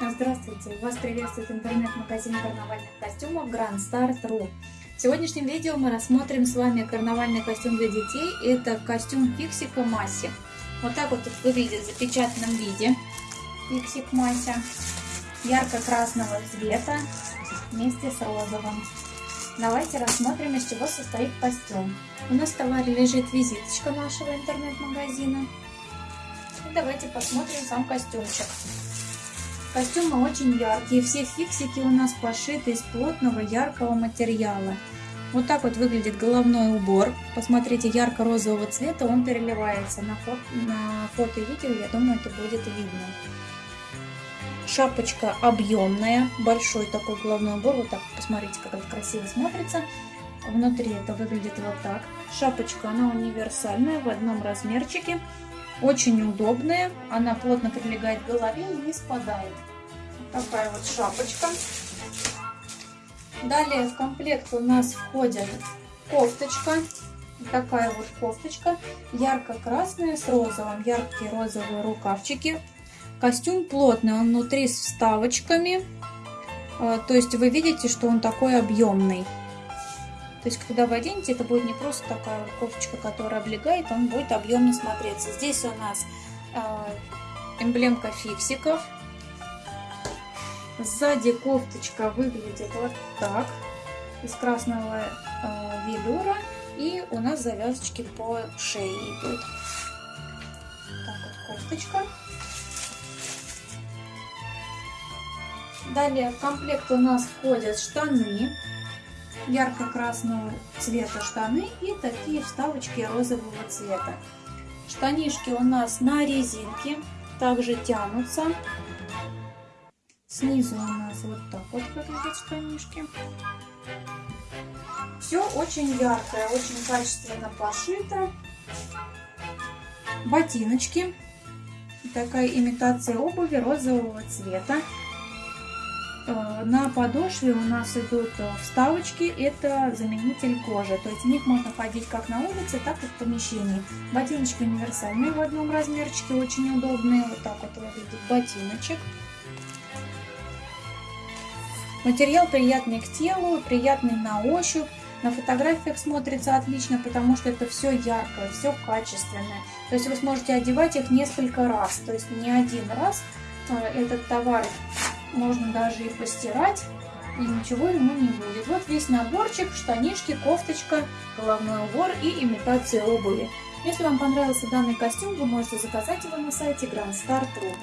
Здравствуйте! Вас приветствует интернет-магазин карнавальных костюмов Grand Start.ru В сегодняшнем видео мы рассмотрим с вами карнавальный костюм для детей. Это костюм Фиксика Масси. Вот так вот выглядит в запечатанном виде Фиксик Мася. Ярко-красного цвета вместе с розовым. Давайте рассмотрим, из чего состоит костюм. У нас в товаре лежит визиточка нашего интернет-магазина. И давайте посмотрим сам костюмчик. Костюмы очень яркие, все фиксики у нас пошиты из плотного яркого материала. Вот так вот выглядит головной убор. Посмотрите, ярко-розового цвета он переливается. На, фото, на фото и видео, я думаю, это будет видно. Шапочка объемная, большой такой головной убор. Вот так, посмотрите, как это красиво смотрится. Внутри это выглядит вот так. Шапочка, она универсальная, в одном размерчике. Очень удобная, она плотно прилегает к голове и не спадает. Такая вот шапочка. Далее в комплект у нас входит кофточка. Такая вот кофточка, ярко-красная с розовым, яркие розовые рукавчики. Костюм плотный, он внутри с вставочками. А, то есть вы видите, что он такой объемный. То есть, когда вы оденете, это будет не просто такая кофточка, которая облегает, он будет объемно смотреться. Здесь у нас э, эмблемка фиксиков. Сзади кофточка выглядит вот так, из красного э, велюра. И у нас завязочки по шее идут. Так вот кофточка. Далее в комплект у нас входят штаны ярко-красного цвета штаны и такие вставочки розового цвета. Штанишки у нас на резинке, также тянутся. Снизу у нас вот так вот выглядят штанишки. Все очень яркое, очень качественно пошито. Ботиночки. Такая имитация обуви розового цвета. Э, на подошве у нас идут э, вставочки, это заменитель кожи, то есть в них можно ходить как на улице, так и в помещении. Ботиночки универсальные в одном размерчике, очень удобные, вот так вот выглядит ботиночек. Материал приятный к телу, приятный на ощупь. На фотографиях смотрится отлично, потому что это все яркое, все качественное. То есть вы сможете одевать их несколько раз, то есть не один раз э, этот товар можно даже и постирать, и ничего ему не будет. Вот весь наборчик, штанишки, кофточка, головной убор и имитация обуви. Если вам понравился данный костюм, вы можете заказать его на сайте grandstar.ru.